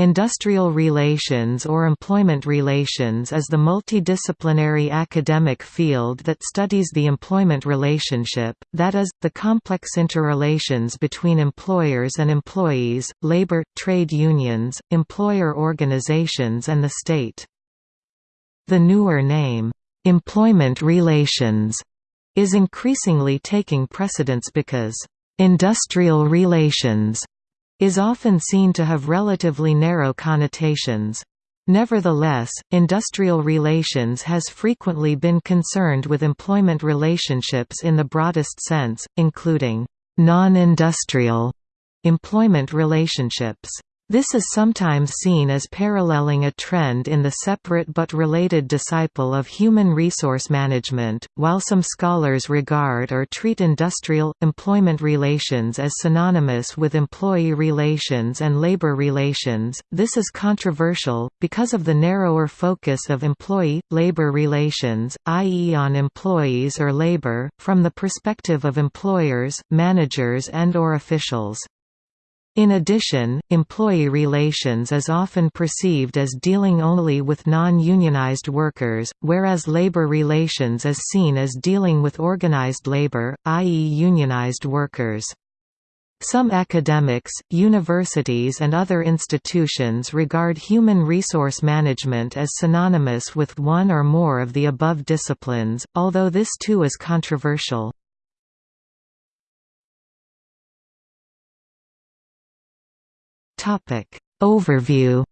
Industrial relations or employment relations is the multidisciplinary academic field that studies the employment relationship, that is, the complex interrelations between employers and employees, labor, trade unions, employer organizations and the state. The newer name, "'employment relations' is increasingly taking precedence because, "'industrial relations' is often seen to have relatively narrow connotations. Nevertheless, industrial relations has frequently been concerned with employment relationships in the broadest sense, including non-industrial employment relationships. This is sometimes seen as paralleling a trend in the separate but related disciple of human resource management, while some scholars regard or treat industrial, employment relations as synonymous with employee relations and labor relations. This is controversial, because of the narrower focus of employee-labor relations, i.e. on employees or labor, from the perspective of employers, managers and or officials. In addition, employee relations is often perceived as dealing only with non-unionized workers, whereas labor relations is seen as dealing with organized labor, i.e. unionized workers. Some academics, universities and other institutions regard human resource management as synonymous with one or more of the above disciplines, although this too is controversial. Topic Overview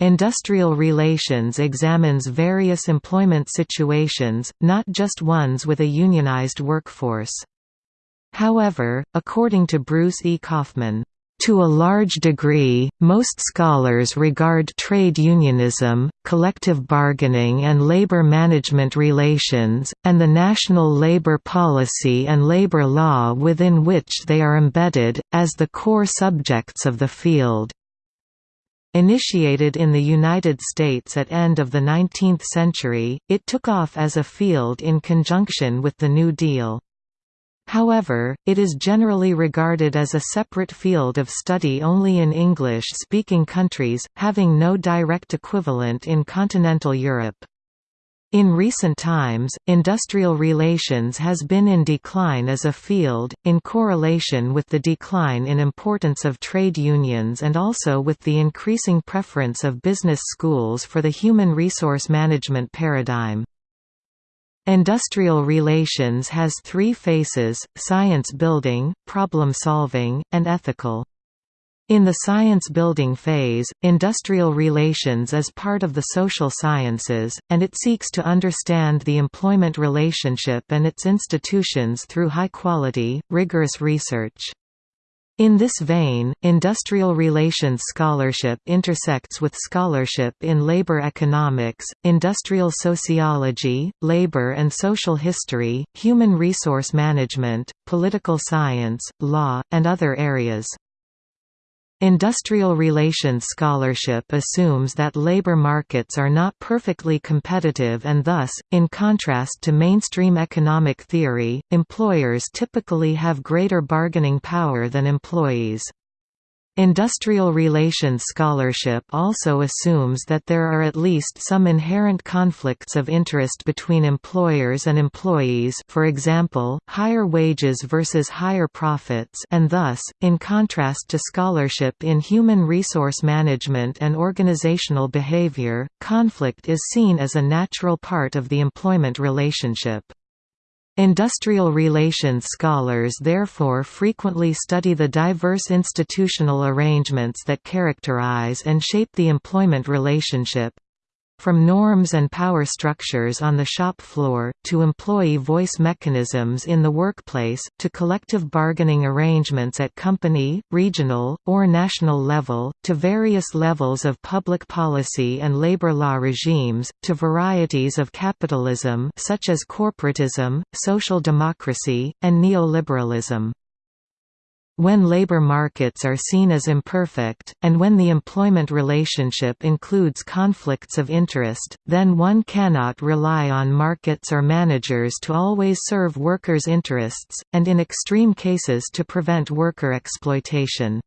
Industrial relations examines various employment situations, not just ones with a unionized workforce. However, according to Bruce E. Kaufman, to a large degree, most scholars regard trade unionism, collective bargaining and labor management relations, and the national labor policy and labor law within which they are embedded, as the core subjects of the field. Initiated in the United States at end of the 19th century, it took off as a field in conjunction with the New Deal. However, it is generally regarded as a separate field of study only in English-speaking countries, having no direct equivalent in continental Europe. In recent times, industrial relations has been in decline as a field, in correlation with the decline in importance of trade unions and also with the increasing preference of business schools for the human resource management paradigm. Industrial relations has three phases, science building, problem solving, and ethical. In the science building phase, industrial relations is part of the social sciences, and it seeks to understand the employment relationship and its institutions through high-quality, rigorous research. In this vein, industrial relations scholarship intersects with scholarship in labor economics, industrial sociology, labor and social history, human resource management, political science, law, and other areas. Industrial relations scholarship assumes that labor markets are not perfectly competitive and thus, in contrast to mainstream economic theory, employers typically have greater bargaining power than employees. Industrial relations scholarship also assumes that there are at least some inherent conflicts of interest between employers and employees for example, higher wages versus higher profits and thus, in contrast to scholarship in human resource management and organizational behavior, conflict is seen as a natural part of the employment relationship. Industrial relations scholars therefore frequently study the diverse institutional arrangements that characterize and shape the employment relationship, from norms and power structures on the shop floor, to employee voice mechanisms in the workplace, to collective bargaining arrangements at company, regional, or national level, to various levels of public policy and labor law regimes, to varieties of capitalism such as corporatism, social democracy, and neoliberalism. When labor markets are seen as imperfect, and when the employment relationship includes conflicts of interest, then one cannot rely on markets or managers to always serve workers' interests, and in extreme cases to prevent worker exploitation.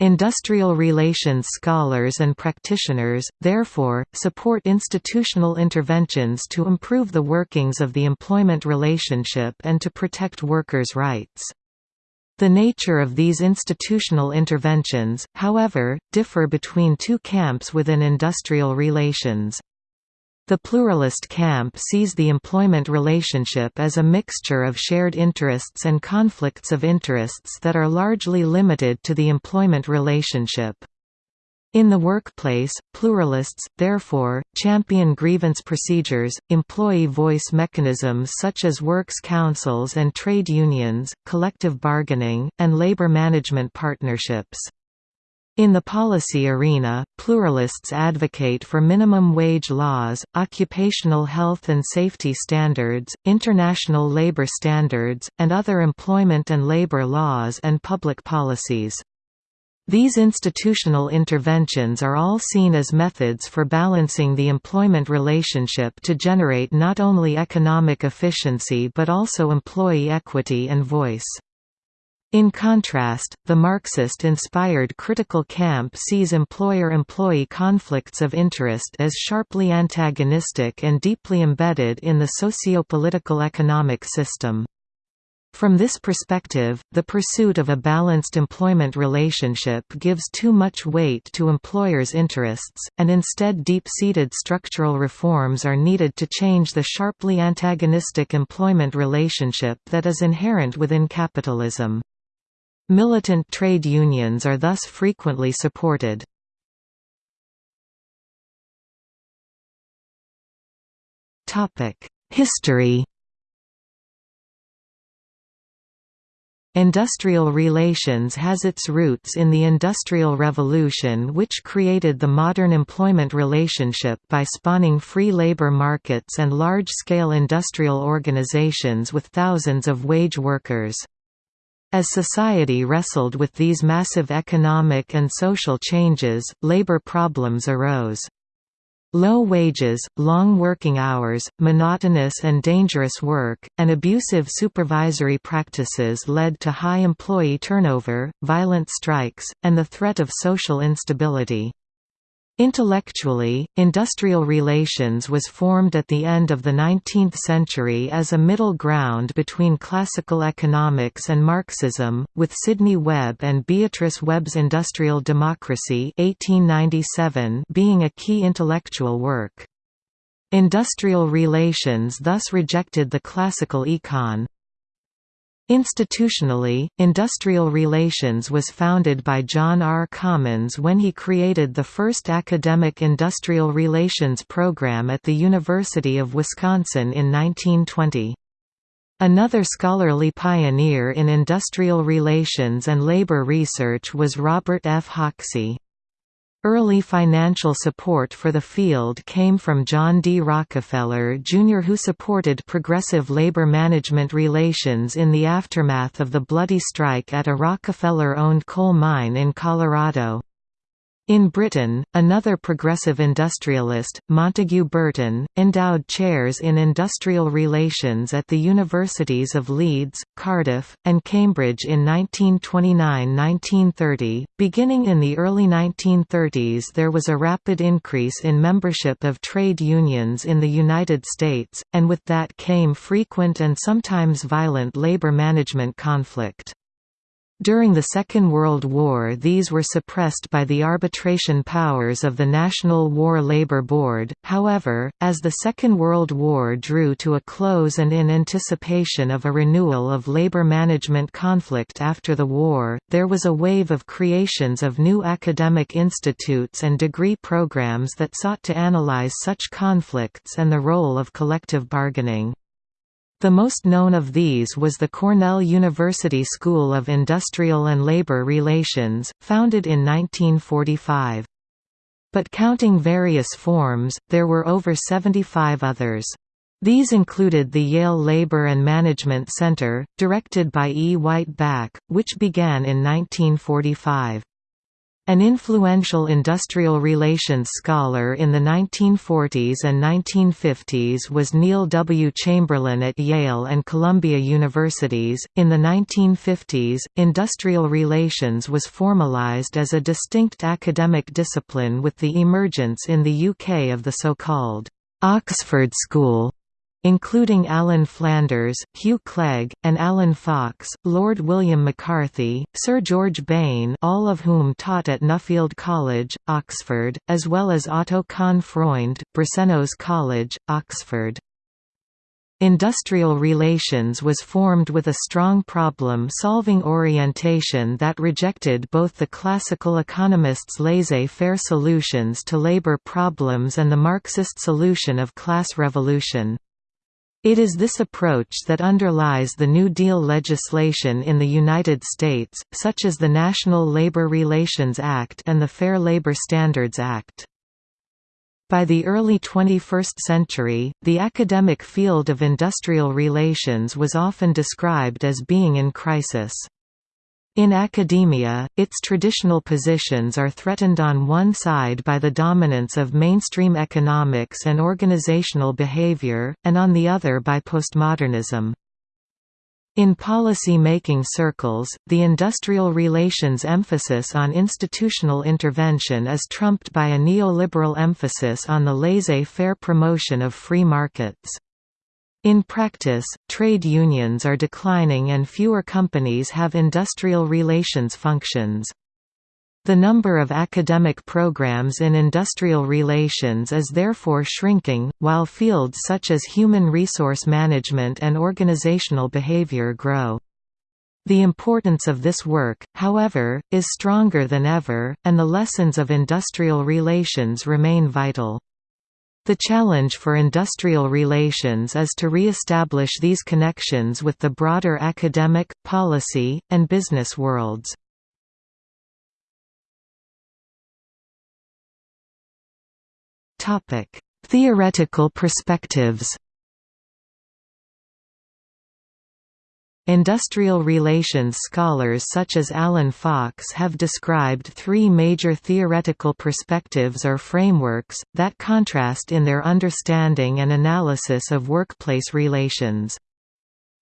Industrial relations scholars and practitioners, therefore, support institutional interventions to improve the workings of the employment relationship and to protect workers' rights. The nature of these institutional interventions, however, differ between two camps within industrial relations. The pluralist camp sees the employment relationship as a mixture of shared interests and conflicts of interests that are largely limited to the employment relationship. In the workplace, pluralists, therefore, champion grievance procedures, employee voice mechanisms such as works councils and trade unions, collective bargaining, and labor management partnerships. In the policy arena, pluralists advocate for minimum wage laws, occupational health and safety standards, international labor standards, and other employment and labor laws and public policies. These institutional interventions are all seen as methods for balancing the employment relationship to generate not only economic efficiency but also employee equity and voice. In contrast, the Marxist-inspired critical camp sees employer-employee conflicts of interest as sharply antagonistic and deeply embedded in the socio-political economic system. From this perspective, the pursuit of a balanced employment relationship gives too much weight to employers' interests, and instead deep-seated structural reforms are needed to change the sharply antagonistic employment relationship that is inherent within capitalism. Militant trade unions are thus frequently supported. History Industrial relations has its roots in the Industrial Revolution which created the modern employment relationship by spawning free labor markets and large-scale industrial organizations with thousands of wage workers. As society wrestled with these massive economic and social changes, labor problems arose. Low wages, long working hours, monotonous and dangerous work, and abusive supervisory practices led to high employee turnover, violent strikes, and the threat of social instability. Intellectually, industrial relations was formed at the end of the 19th century as a middle ground between classical economics and Marxism, with Sidney Webb and Beatrice Webb's Industrial Democracy 1897 being a key intellectual work. Industrial relations thus rejected the classical econ. Institutionally, industrial relations was founded by John R. Commons when he created the first academic industrial relations program at the University of Wisconsin in 1920. Another scholarly pioneer in industrial relations and labor research was Robert F. Hoxie. Early financial support for the field came from John D. Rockefeller Jr. who supported progressive labor management relations in the aftermath of the bloody strike at a Rockefeller-owned coal mine in Colorado. In Britain, another progressive industrialist, Montague Burton, endowed chairs in industrial relations at the universities of Leeds, Cardiff, and Cambridge in 1929–1930. Beginning in the early 1930s there was a rapid increase in membership of trade unions in the United States, and with that came frequent and sometimes violent labor management conflict. During the Second World War these were suppressed by the arbitration powers of the National War Labour Board, however, as the Second World War drew to a close and in anticipation of a renewal of labour management conflict after the war, there was a wave of creations of new academic institutes and degree programs that sought to analyze such conflicts and the role of collective bargaining. The most known of these was the Cornell University School of Industrial and Labor Relations, founded in 1945. But counting various forms, there were over 75 others. These included the Yale Labor and Management Center, directed by E. Wight Bakke, which began in 1945. An influential industrial relations scholar in the 1940s and 1950s was Neil W. Chamberlain at Yale and Columbia Universities. In the 1950s, industrial relations was formalized as a distinct academic discipline with the emergence in the UK of the so-called Oxford School including Alan Flanders, Hugh Clegg, and Alan Fox, Lord William McCarthy, Sir George Bain all of whom taught at Nuffield College, Oxford, as well as Otto Kahn Freund, Brasenose College, Oxford. Industrial relations was formed with a strong problem-solving orientation that rejected both the classical economists' laissez-faire solutions to labor problems and the Marxist solution of class revolution. It is this approach that underlies the New Deal legislation in the United States, such as the National Labor Relations Act and the Fair Labor Standards Act. By the early 21st century, the academic field of industrial relations was often described as being in crisis. In academia, its traditional positions are threatened on one side by the dominance of mainstream economics and organizational behavior, and on the other by postmodernism. In policy-making circles, the industrial relations emphasis on institutional intervention is trumped by a neoliberal emphasis on the laissez-faire promotion of free markets. In practice, trade unions are declining and fewer companies have industrial relations functions. The number of academic programs in industrial relations is therefore shrinking, while fields such as human resource management and organizational behavior grow. The importance of this work, however, is stronger than ever, and the lessons of industrial relations remain vital. The challenge for industrial relations is to re-establish these connections with the broader academic, policy, and business worlds. Theoretical perspectives Industrial relations scholars such as Alan Fox have described three major theoretical perspectives or frameworks, that contrast in their understanding and analysis of workplace relations.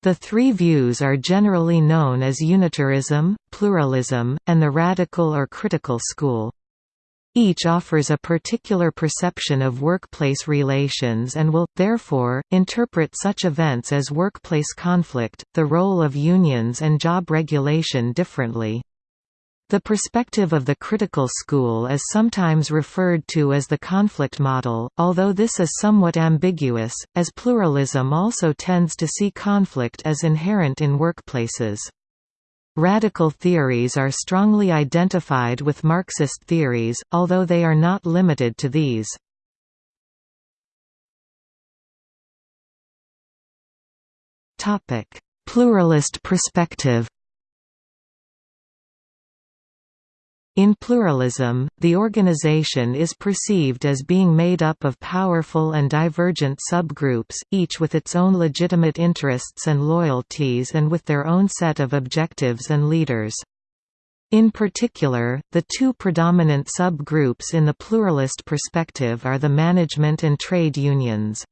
The three views are generally known as unitarism, pluralism, and the radical or critical school. Each offers a particular perception of workplace relations and will, therefore, interpret such events as workplace conflict, the role of unions and job regulation differently. The perspective of the critical school is sometimes referred to as the conflict model, although this is somewhat ambiguous, as pluralism also tends to see conflict as inherent in workplaces. Radical theories are strongly identified with Marxist theories, although they are not limited to these. Pluralist perspective In pluralism, the organization is perceived as being made up of powerful and divergent subgroups, each with its own legitimate interests and loyalties and with their own set of objectives and leaders. In particular, the two predominant subgroups in the pluralist perspective are the management and trade unions.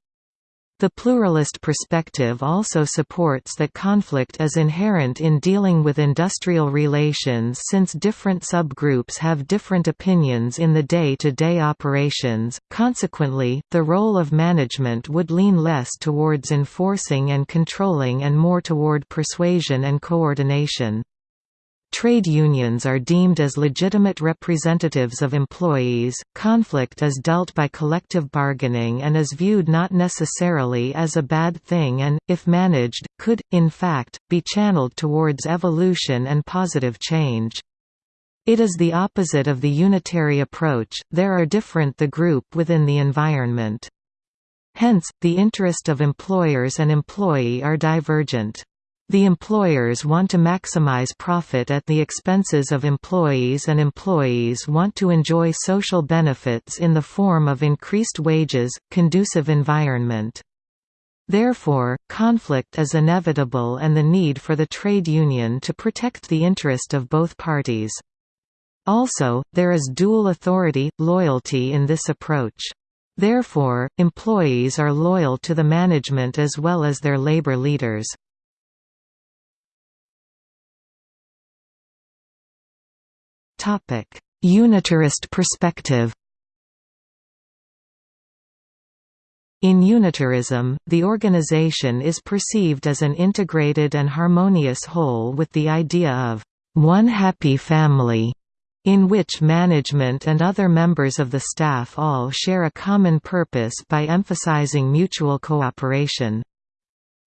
The pluralist perspective also supports that conflict is inherent in dealing with industrial relations since different subgroups have different opinions in the day-to-day -day operations, consequently, the role of management would lean less towards enforcing and controlling and more toward persuasion and coordination. Trade unions are deemed as legitimate representatives of employees. Conflict is dealt by collective bargaining and is viewed not necessarily as a bad thing and, if managed, could, in fact, be channeled towards evolution and positive change. It is the opposite of the unitary approach, there are different the group within the environment. Hence, the interest of employers and employee are divergent. The employers want to maximize profit at the expenses of employees and employees want to enjoy social benefits in the form of increased wages, conducive environment. Therefore, conflict is inevitable and the need for the trade union to protect the interest of both parties. Also, there is dual authority, loyalty in this approach. Therefore, employees are loyal to the management as well as their labor leaders. Unitarist perspective In unitarism, the organization is perceived as an integrated and harmonious whole with the idea of one happy family, in which management and other members of the staff all share a common purpose by emphasizing mutual cooperation.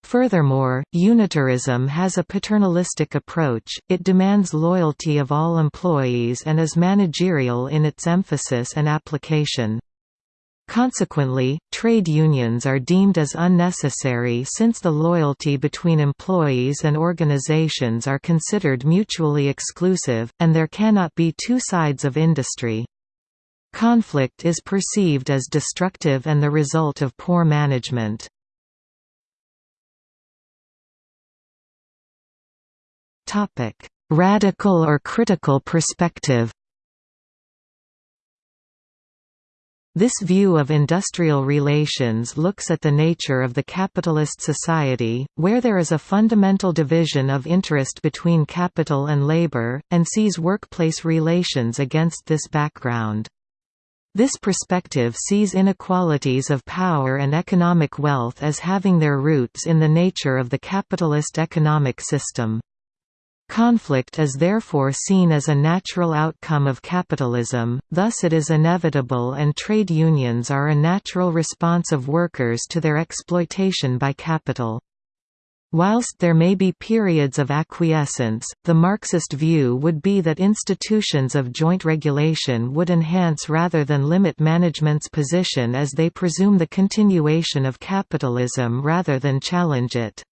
Furthermore, unitarism has a paternalistic approach, it demands loyalty of all employees and is managerial in its emphasis and application. Consequently, trade unions are deemed as unnecessary since the loyalty between employees and organizations are considered mutually exclusive, and there cannot be two sides of industry. Conflict is perceived as destructive and the result of poor management. Radical or critical perspective This view of industrial relations looks at the nature of the capitalist society, where there is a fundamental division of interest between capital and labor, and sees workplace relations against this background. This perspective sees inequalities of power and economic wealth as having their roots in the nature of the capitalist economic system. Conflict is therefore seen as a natural outcome of capitalism, thus it is inevitable and trade unions are a natural response of workers to their exploitation by capital. Whilst there may be periods of acquiescence, the Marxist view would be that institutions of joint regulation would enhance rather than limit management's position as they presume the continuation of capitalism rather than challenge it.